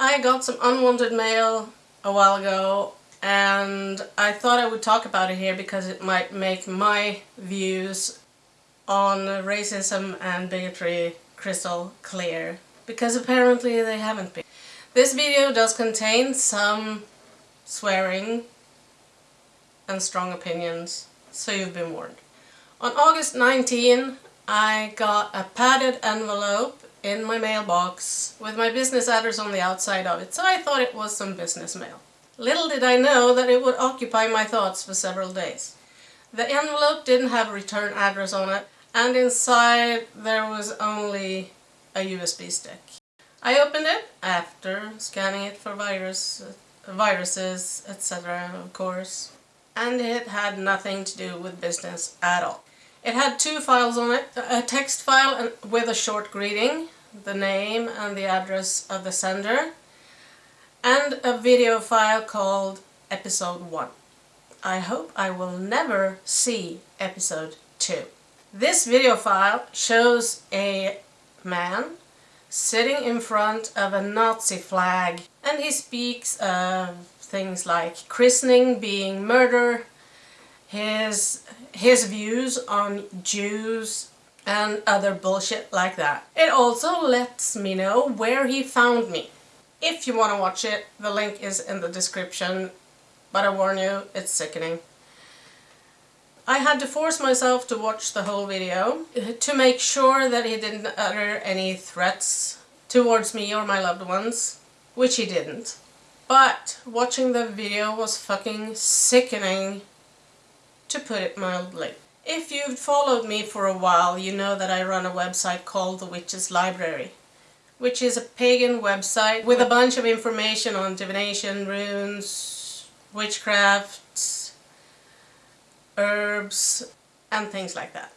I got some unwanted mail a while ago and I thought I would talk about it here because it might make my views on racism and bigotry crystal clear because apparently they haven't been. This video does contain some swearing and strong opinions, so you've been warned. On August 19, I got a padded envelope in my mailbox with my business address on the outside of it, so I thought it was some business mail. Little did I know that it would occupy my thoughts for several days. The envelope didn't have a return address on it, and inside there was only a USB stick. I opened it after scanning it for virus, viruses, etc. of course, and it had nothing to do with business at all. It had two files on it, a text file with a short greeting, the name and the address of the sender, and a video file called episode 1. I hope I will never see episode 2. This video file shows a man sitting in front of a Nazi flag and he speaks of things like christening being murder, his, his views on Jews and other bullshit like that. It also lets me know where he found me. If you want to watch it, the link is in the description, but I warn you, it's sickening. I had to force myself to watch the whole video to make sure that he didn't utter any threats towards me or my loved ones, which he didn't. But watching the video was fucking sickening, to put it mildly. If you've followed me for a while, you know that I run a website called The Witch's Library which is a pagan website with a bunch of information on divination, runes, witchcraft, herbs, and things like that.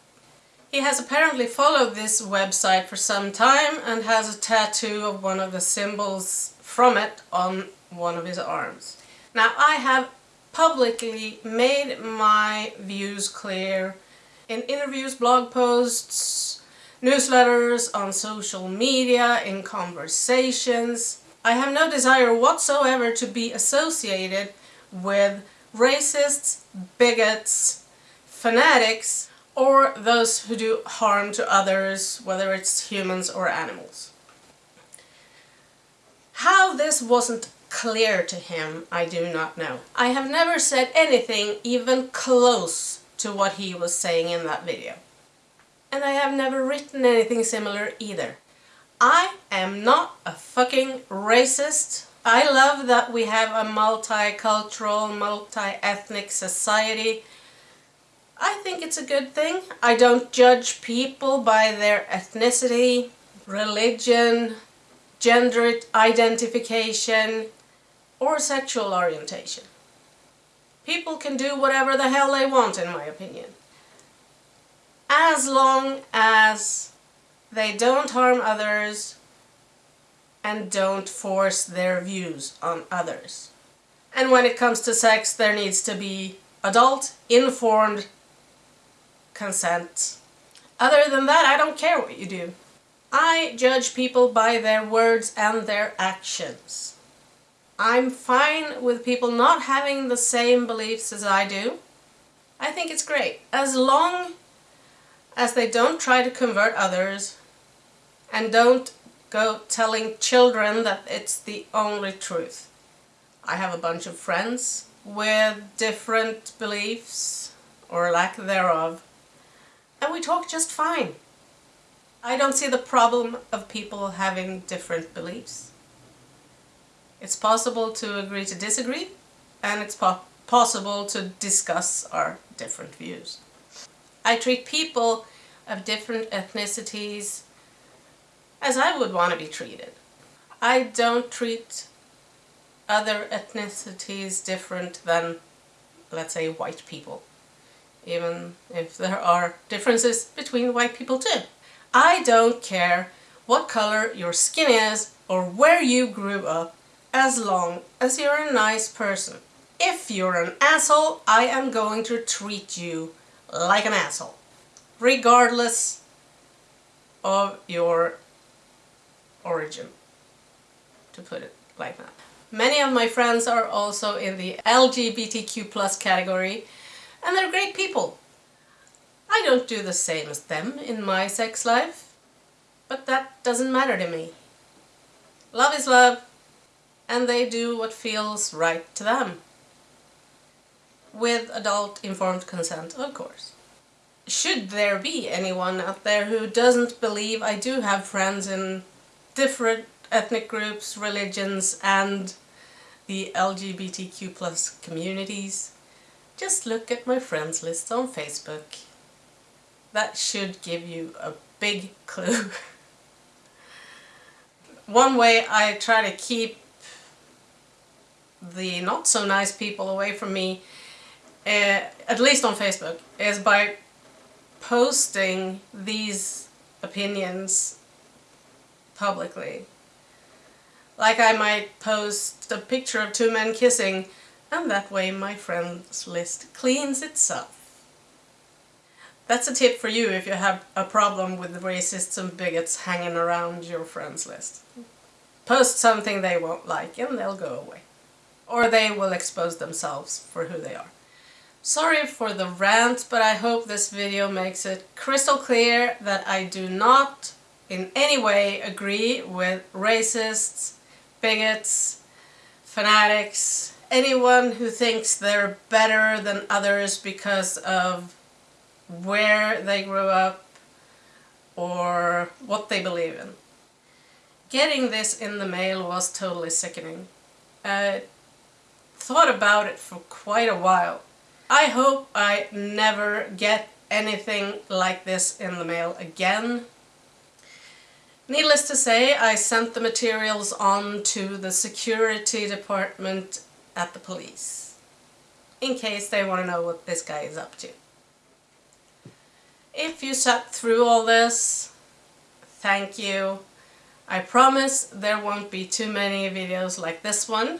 He has apparently followed this website for some time and has a tattoo of one of the symbols from it on one of his arms. Now I have publicly made my views clear in interviews, blog posts, newsletters, on social media, in conversations. I have no desire whatsoever to be associated with racists, bigots, fanatics, or those who do harm to others, whether it's humans or animals. How this wasn't clear to him, I do not know. I have never said anything even close to what he was saying in that video and I have never written anything similar either. I am not a fucking racist. I love that we have a multicultural, multi-ethnic society. I think it's a good thing. I don't judge people by their ethnicity, religion, gender identification, or sexual orientation. People can do whatever the hell they want in my opinion as long as they don't harm others and don't force their views on others. And when it comes to sex, there needs to be adult, informed consent. Other than that, I don't care what you do. I judge people by their words and their actions. I'm fine with people not having the same beliefs as I do. I think it's great. As long as they don't try to convert others and don't go telling children that it's the only truth. I have a bunch of friends with different beliefs or lack thereof and we talk just fine. I don't see the problem of people having different beliefs. It's possible to agree to disagree and it's po possible to discuss our different views. I treat people of different ethnicities as I would want to be treated. I don't treat other ethnicities different than, let's say, white people. Even if there are differences between white people too. I don't care what color your skin is or where you grew up as long as you're a nice person. If you're an asshole, I am going to treat you like an asshole regardless of your origin, to put it like that. Many of my friends are also in the LGBTQ plus category and they're great people. I don't do the same as them in my sex life, but that doesn't matter to me. Love is love and they do what feels right to them. With adult informed consent, of course. Should there be anyone out there who doesn't believe I do have friends in different ethnic groups, religions and the LGBTQ plus communities, just look at my friends list on Facebook. That should give you a big clue. One way I try to keep the not so nice people away from me, uh, at least on Facebook, is by posting these opinions publicly. Like I might post a picture of two men kissing and that way my friends list cleans itself. That's a tip for you if you have a problem with racists and bigots hanging around your friends list. Post something they won't like and they'll go away. Or they will expose themselves for who they are. Sorry for the rant, but I hope this video makes it crystal clear that I do not in any way agree with racists, bigots, fanatics, anyone who thinks they're better than others because of where they grew up or what they believe in. Getting this in the mail was totally sickening. I thought about it for quite a while. I hope I never get anything like this in the mail again. Needless to say, I sent the materials on to the security department at the police in case they want to know what this guy is up to. If you sat through all this, thank you. I promise there won't be too many videos like this one.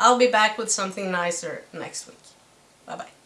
I'll be back with something nicer next week. Bye bye.